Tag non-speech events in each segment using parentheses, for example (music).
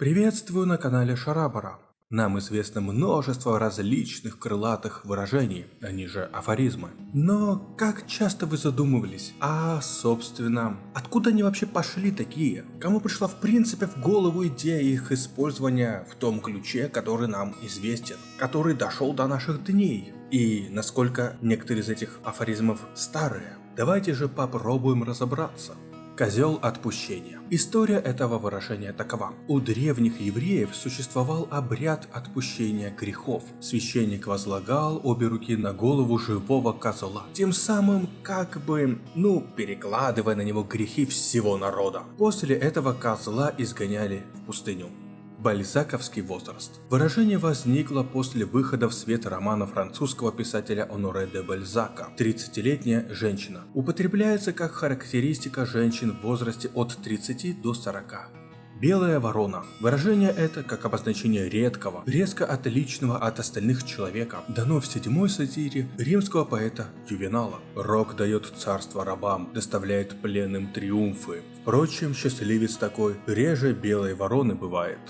Приветствую на канале Шарабара. Нам известно множество различных крылатых выражений, они же афоризмы. Но как часто вы задумывались, а собственно, откуда они вообще пошли такие? Кому пришла в принципе в голову идея их использования в том ключе, который нам известен, который дошел до наших дней? И насколько некоторые из этих афоризмов старые? Давайте же попробуем разобраться. Козел отпущения. История этого выражения такова. У древних евреев существовал обряд отпущения грехов. Священник возлагал обе руки на голову живого козла, тем самым как бы, ну, перекладывая на него грехи всего народа. После этого козла изгоняли в пустыню. Бальзаковский возраст. Выражение возникло после выхода в свет романа французского писателя Оноре де Бальзака «30-летняя женщина». Употребляется как характеристика женщин в возрасте от 30 до 40. Белая ворона. Выражение это, как обозначение редкого, резко отличного от остальных человека, дано в седьмой сатире римского поэта Ювенала. Рок дает царство рабам, доставляет пленным триумфы. Впрочем, счастливец такой реже белой вороны бывает.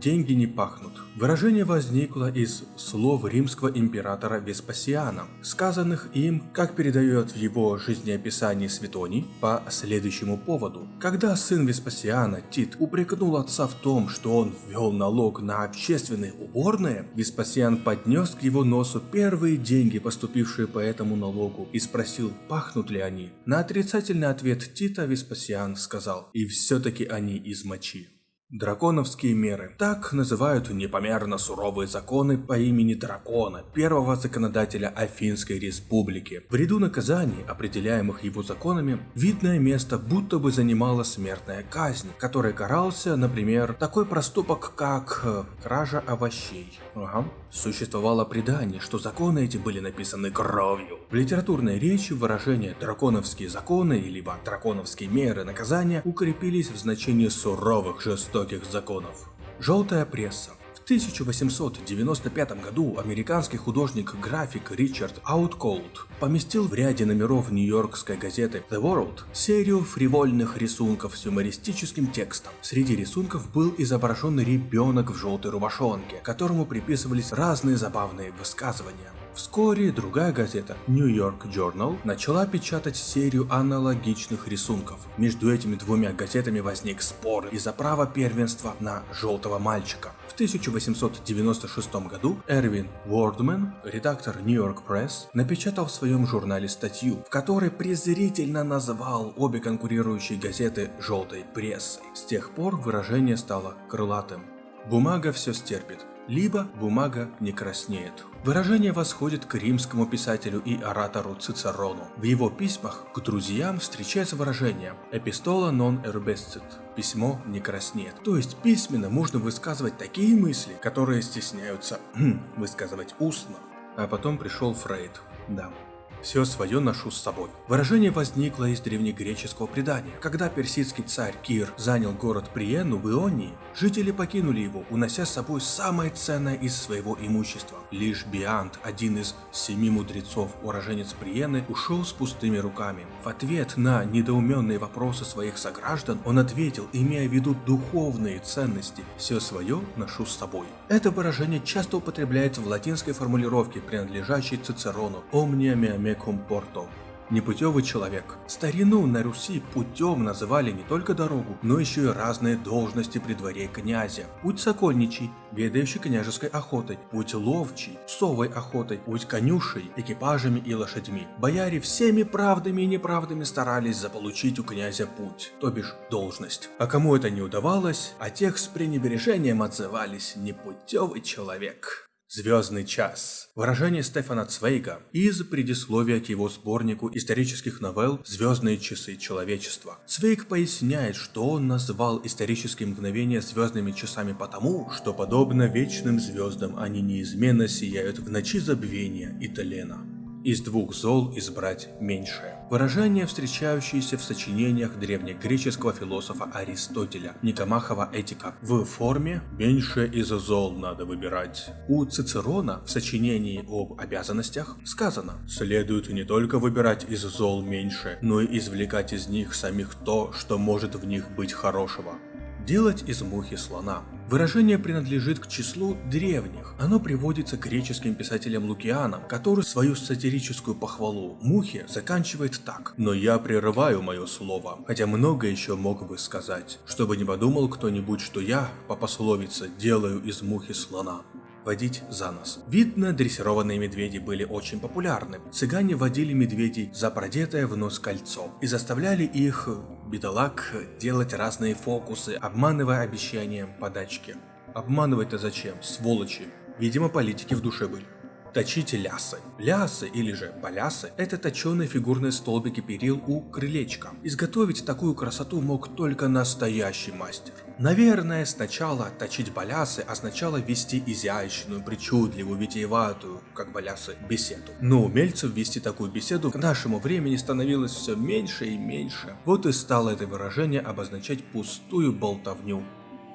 Деньги не пахнут. Выражение возникло из слов римского императора Веспасиана, сказанных им, как передает в его жизнеописании Светоний, по следующему поводу. Когда сын Веспасиана, Тит, упрекнул отца в том, что он ввел налог на общественные уборные, Веспасиан поднес к его носу первые деньги, поступившие по этому налогу, и спросил, пахнут ли они. На отрицательный ответ Тита Веспасиан сказал, и все-таки они из мочи. Драконовские меры. Так называют непомерно суровые законы по имени Дракона, первого законодателя Афинской республики. В ряду наказаний, определяемых его законами, видное место будто бы занимала смертная казнь, которой карался, например, такой проступок, как э, кража овощей. Ага. Существовало предание, что законы эти были написаны кровью. В литературной речи выражение «драконовские законы» либо «драконовские меры наказания» укрепились в значении суровых жестоких законов. Желтая пресса. В 1895 году американский художник-график Ричард Аутколд поместил в ряде номеров нью-йоркской газеты The World серию фривольных рисунков с юмористическим текстом. Среди рисунков был изображен ребенок в желтой рубашонке, которому приписывались разные забавные высказывания. Вскоре другая газета New York Journal начала печатать серию аналогичных рисунков. Между этими двумя газетами возник спор из-за права первенства на желтого мальчика. В 1896 году Эрвин Уордман, редактор New York Press, напечатал в своем журнале статью, в которой презрительно назвал обе конкурирующие газеты желтой прессой. С тех пор выражение стало крылатым. Бумага все стерпит, либо бумага не краснеет. Выражение восходит к римскому писателю и оратору Цицерону. В его письмах к друзьям встречается выражение «epistola non erbescit» – «письмо не краснеет». То есть письменно можно высказывать такие мысли, которые стесняются (clears throat) высказывать устно. А потом пришел Фрейд. Да, все свое ношу с собой. Выражение возникло из древнегреческого предания. Когда персидский царь Кир занял город Приену в Ионии, жители покинули его, унося с собой самое ценное из своего имущества. Лишь Биант, один из семи мудрецов, уроженец Приены, ушел с пустыми руками. В ответ на недоуменные вопросы своих сограждан, он ответил, имея в виду духовные ценности, все свое ношу с собой. Это выражение часто употребляется в латинской формулировке, принадлежащей Цицерону «Omnia mea comporto» Непутевый человек. Старину на Руси путем называли не только дорогу, но еще и разные должности при дворе князя. Путь сокольничий, ведающий княжеской охотой, путь ловчий, совой охотой, путь конюшей, экипажами и лошадьми. Бояре всеми правдами и неправдами старались заполучить у князя путь, то бишь должность. А кому это не удавалось, а тех с пренебрежением отзывались непутевый человек. Звездный час. Выражение Стефана Цвейга из предисловия к его сборнику исторических новелл «Звездные часы человечества». Цвейг поясняет, что он назвал исторические мгновения звездными часами потому, что подобно вечным звездам они неизменно сияют в ночи забвения и тлена. Из двух зол избрать меньшее. Выражение, встречающееся в сочинениях древнегреческого философа Аристотеля, Никомахова этика. В форме «меньше из зол надо выбирать». У Цицерона в сочинении об обязанностях сказано «следует не только выбирать из зол меньше, но и извлекать из них самих то, что может в них быть хорошего». Делать из мухи слона. Выражение принадлежит к числу древних. Оно приводится греческим писателем Лукианом, который свою сатирическую похвалу мухе заканчивает так. «Но я прерываю мое слово, хотя много еще мог бы сказать, чтобы не подумал кто-нибудь, что я, по пословице, делаю из мухи слона» водить за нос. Видно, дрессированные медведи были очень популярны. Цыгане водили медведей за продетое в нос кольцо и заставляли их, бедолаг, делать разные фокусы, обманывая обещанием подачки. Обманывать-то зачем, сволочи? Видимо, политики в душе были. Точите лясы. Лясы или же балясы – это точеные фигурные столбики перил у крылечка. Изготовить такую красоту мог только настоящий мастер. Наверное, сначала точить балясы означало вести изящную, причудливую, витиеватую, как балясы, беседу. Но умельцев вести такую беседу к нашему времени становилось все меньше и меньше. Вот и стало это выражение обозначать пустую болтовню.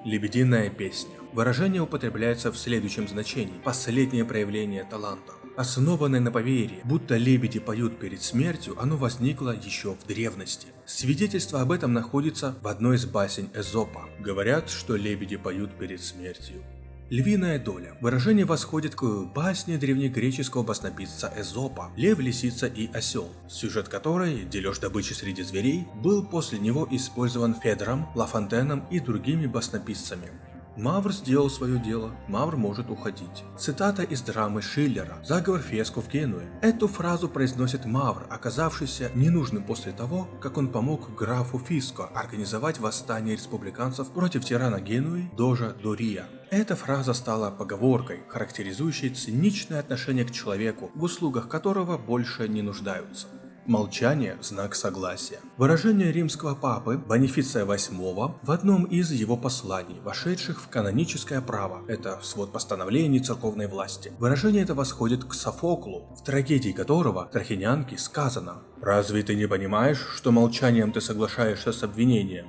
Лебединая песня. Выражение употребляется в следующем значении – последнее проявление таланта. Основанное на поверье, будто лебеди поют перед смертью, оно возникло еще в древности. Свидетельство об этом находится в одной из басен Эзопа. Говорят, что лебеди поют перед смертью. Львиная доля. Выражение восходит к басне древнегреческого баснописца Эзопа «Лев, лисица и осел», сюжет которой, дележ добычи среди зверей, был после него использован Федором, Лафонтеном и другими баснописцами. Мавр сделал свое дело, Мавр может уходить. Цитата из драмы Шиллера «Заговор Феску в Генуе». Эту фразу произносит Мавр, оказавшийся ненужным после того, как он помог графу Фиско организовать восстание республиканцев против тирана Генуи Дожа Дория. Эта фраза стала поговоркой, характеризующей циничное отношение к человеку, в услугах которого больше не нуждаются. Молчание – знак согласия. Выражение римского папы Бонифиция VIII в одном из его посланий, вошедших в каноническое право, это свод постановлений церковной власти. Выражение это восходит к Софоклу, в трагедии которого Трахинянке сказано «Разве ты не понимаешь, что молчанием ты соглашаешься с обвинением?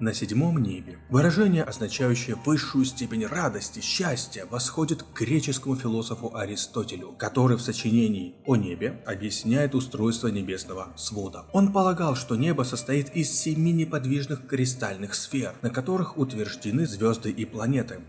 На седьмом небе. Выражение, означающее высшую степень радости, счастья, восходит к греческому философу Аристотелю, который в сочинении о небе объясняет устройство небесного свода. Он полагал, что небо состоит из семи неподвижных кристальных сфер, на которых утверждены звезды и планеты.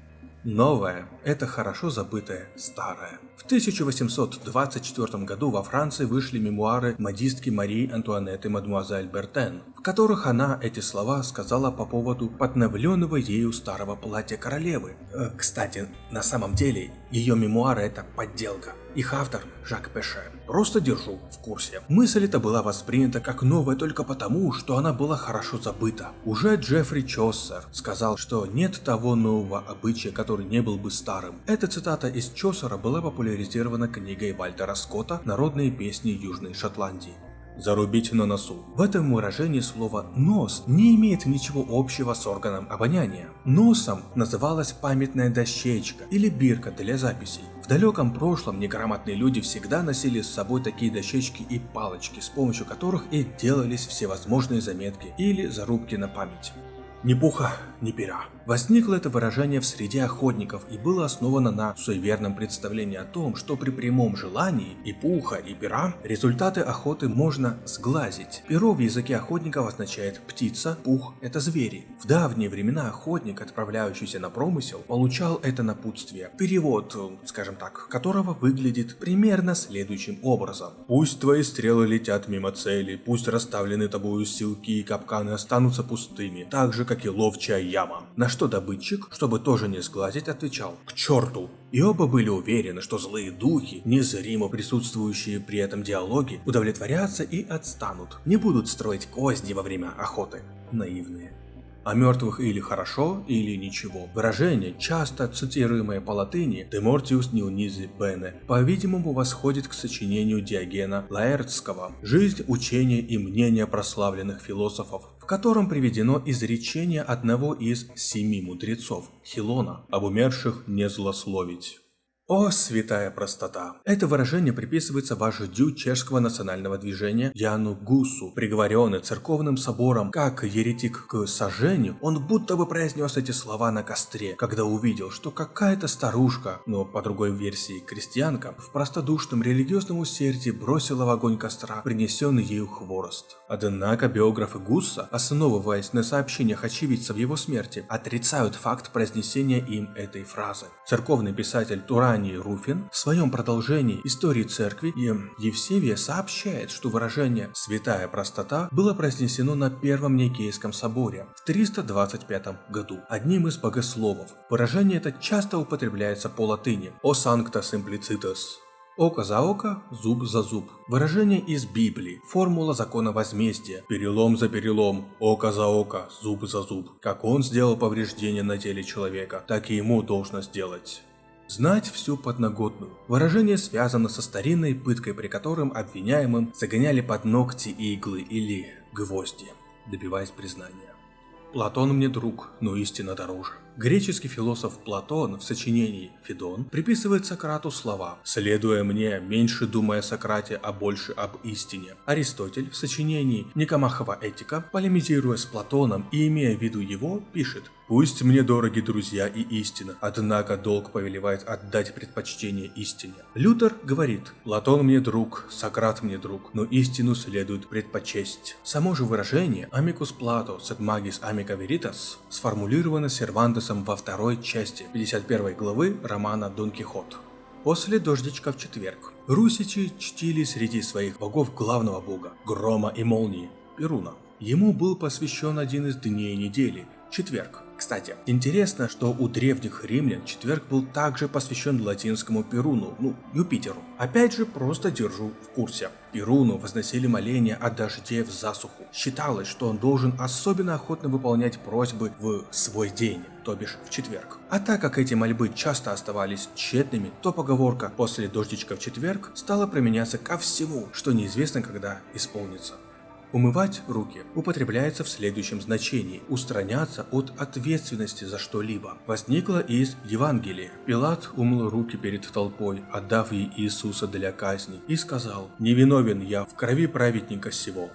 Новое – это хорошо забытое старое. В 1824 году во Франции вышли мемуары модистки Марии Антуанетты Мадемуазель Бертен, в которых она эти слова сказала по поводу подновленного ею старого платья королевы. Э, кстати, на самом деле ее мемуары – это подделка. Их автор – Жак Пеше. Просто держу в курсе. Мысль эта была воспринята как новая только потому, что она была хорошо забыта. Уже Джеффри Чоссер сказал, что нет того нового обычая, который не был бы старым. Эта цитата из Чосера была популяризирована книгой Вальтера Скотта «Народные песни Южной Шотландии». Зарубить на носу. В этом выражении слово «нос» не имеет ничего общего с органом обоняния. Носом называлась памятная дощечка или бирка для записей. В далеком прошлом неграмотные люди всегда носили с собой такие дощечки и палочки, с помощью которых и делались всевозможные заметки или зарубки на память. Ни пуха, ни пера. Возникло это выражение в среде охотников и было основано на суеверном представлении о том, что при прямом желании и пуха, и пера результаты охоты можно сглазить. Перо в языке охотников означает птица, пух – это звери. В давние времена охотник, отправляющийся на промысел, получал это напутствие. Перевод, скажем так, которого выглядит примерно следующим образом. Пусть твои стрелы летят мимо цели, пусть расставлены тобою силки и капканы останутся пустыми, так же как и ловчая яма. На что добытчик, чтобы тоже не сглазить, отвечал «К черту!». И оба были уверены, что злые духи, незримо присутствующие при этом диалоге, удовлетворятся и отстанут, не будут строить козни во время охоты. Наивные. О мертвых или хорошо, или ничего. Выражение, часто цитируемое по латыни «De mortius nihil bene», по-видимому восходит к сочинению Диогена Лаэртского «Жизнь, учение и мнение прославленных философов», в котором приведено изречение одного из семи мудрецов, Хилона, об умерших не злословить. О, святая простота! Это выражение приписывается вождю чешского национального движения Яну Гусу, приговоренный церковным собором как еретик к сожжению, он будто бы произнес эти слова на костре, когда увидел, что какая-то старушка, но по другой версии крестьянка, в простодушном религиозном усердии бросила в огонь костра принесенный ею хворост. Однако биографы Гусса, основываясь на сообщениях очевидцев его смерти, отрицают факт произнесения им этой фразы. Церковный писатель Турани Антоний Руфин в своем продолжении истории церкви и Евсевия сообщает, что выражение «святая простота» было произнесено на Первом Никейском соборе в 325 году одним из богословов. Выражение это часто употребляется по латыни «o sancta simplicitas», Око за око, зуб за зуб. Выражение из Библии. Формула закона возмездия. Перелом за перелом, око за око, зуб за зуб. Как он сделал повреждение на теле человека, так и ему должно сделать. Знать всю подноготную. Выражение связано со старинной пыткой, при котором обвиняемым загоняли под ногти иглы или гвозди, добиваясь признания. Платон мне друг, но истина дороже. Греческий философ Платон в сочинении «Федон» приписывает Сократу слова «следуя мне, меньше думая о Сократе, а больше об истине». Аристотель в сочинении «Никомахова этика», полемизируя с Платоном и имея в виду его, пишет «Пусть мне дороги друзья и истина, однако долг повелевает отдать предпочтение истине». Лютер говорит «Платон мне друг, Сократ мне друг, но истину следует предпочесть». Само же выражение «Amicus Plato sed magis amica veritas» сформулировано Сервантесом во второй части 51 главы романа Дон Кихот. После дождичка в четверг русичи чтили среди своих богов главного бога – грома и молнии – Перуна. Ему был посвящен один из дней недели – четверг. Кстати, интересно, что у древних римлян четверг был также посвящен латинскому Перуну, ну, Юпитеру. Опять же, просто держу в курсе. Перуну возносили моления о дожде в засуху. Считалось, что он должен особенно охотно выполнять просьбы в свой день, то бишь в четверг. А так как эти мольбы часто оставались тщетными, то поговорка «после дождичка в четверг» стала применяться ко всему, что неизвестно когда исполнится. Умывать руки употребляется в следующем значении – устраняться от ответственности за что-либо. Возникло из Евангелия. Пилат умыл руки перед толпой, отдав ей Иисуса для казни, и сказал «Невиновен я в крови праведника сего».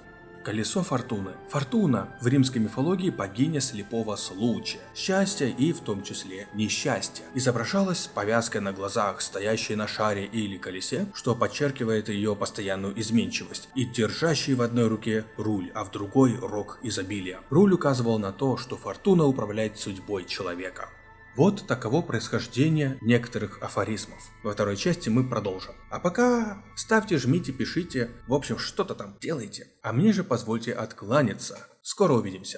Колесо фортуны. Фортуна в римской мифологии богиня слепого случая, счастья и в том числе несчастья. Изображалась повязкой на глазах, стоящей на шаре или колесе, что подчеркивает ее постоянную изменчивость, и держащей в одной руке руль, а в другой рог изобилия. Руль указывал на то, что фортуна управляет судьбой человека. Вот таково происхождение некоторых афоризмов. Во второй части мы продолжим. А пока ставьте, жмите, пишите, в общем, что-то там делайте. А мне же позвольте откланяться. Скоро увидимся.